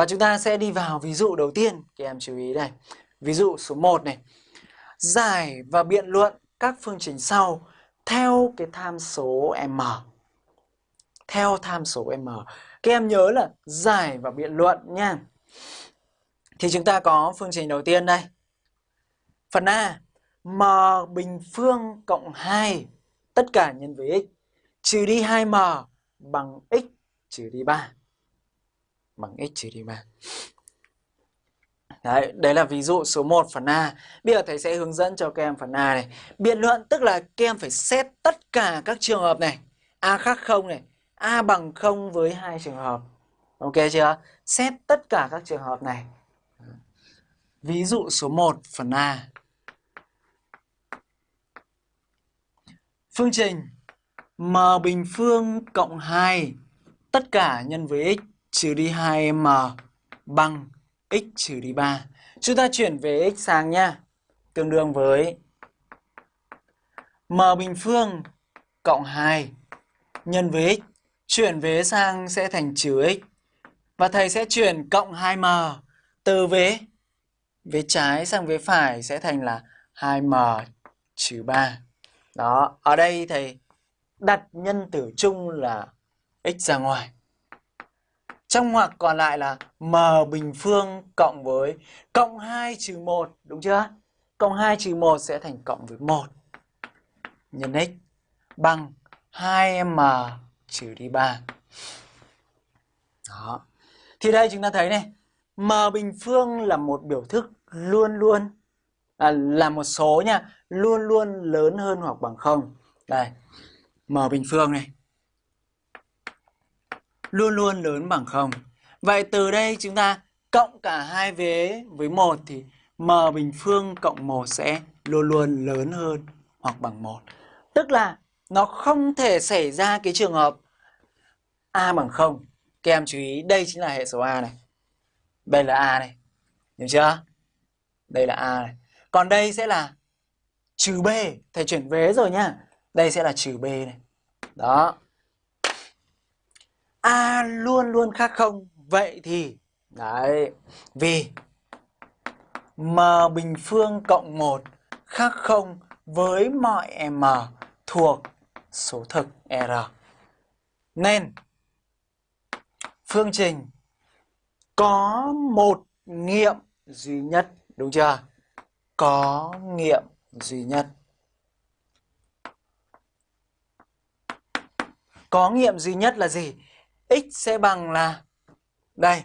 Và chúng ta sẽ đi vào ví dụ đầu tiên, các em chú ý đây. Ví dụ số 1 này. Giải và biện luận các phương trình sau theo cái tham số m. Theo tham số m. Các em nhớ là giải và biện luận nha. Thì chúng ta có phương trình đầu tiên đây. Phần A, m bình phương cộng 2 tất cả nhân với x trừ đi 2m bằng x trừ đi 3. Bằng x trừ đi 3. Đấy, đấy là ví dụ số 1 phần A. Bây giờ thầy sẽ hướng dẫn cho các em phần A này. Biện luận tức là các em phải xét tất cả các trường hợp này. A khác 0 này, A bằng 0 với hai trường hợp. Ok chưa? Xét tất cả các trường hợp này. Ví dụ số 1 phần A. Phương trình m bình phương cộng 2 tất cả nhân với x trừ đi 2m bằng x trừ đi 3. Chúng ta chuyển về x sang nha. Tương đương với m bình phương cộng 2 nhân với x chuyển về sang sẽ thành trừ x. Và thầy sẽ chuyển cộng 2m từ vế vế trái sang vế phải sẽ thành là 2m trừ 3. Đó, ở đây thầy đặt nhân tử chung là x ra ngoài. Trong ngoặc còn lại là m bình phương cộng với cộng 2 trừ 1, đúng chưa? Cộng 2 trừ 1 sẽ thành cộng với 1 nhân x bằng 2m trừ đi 3. Đó. Thì đây chúng ta thấy này, m bình phương là một biểu thức luôn luôn à, là một số nha, luôn luôn lớn hơn hoặc bằng 0. Đây, m bình phương này luôn luôn lớn bằng 0. Vậy từ đây chúng ta cộng cả hai vế với 1 thì m bình phương cộng 1 sẽ luôn luôn lớn hơn hoặc bằng 1. Tức là nó không thể xảy ra cái trường hợp a bằng 0. Các em chú ý, đây chính là hệ số a này. Đây là a này. Hiểu chưa? Đây là a này. Còn đây sẽ là trừ b. Thầy chuyển vế rồi nhá. Đây sẽ là trừ b này. Đó. A luôn luôn khác không Vậy thì, Đấy, Vì M bình phương cộng 1 khác không với mọi M thuộc số thực R Nên, Phương trình có một nghiệm duy nhất, Đúng chưa? Có nghiệm duy nhất Có nghiệm duy nhất là gì? X sẽ bằng là đây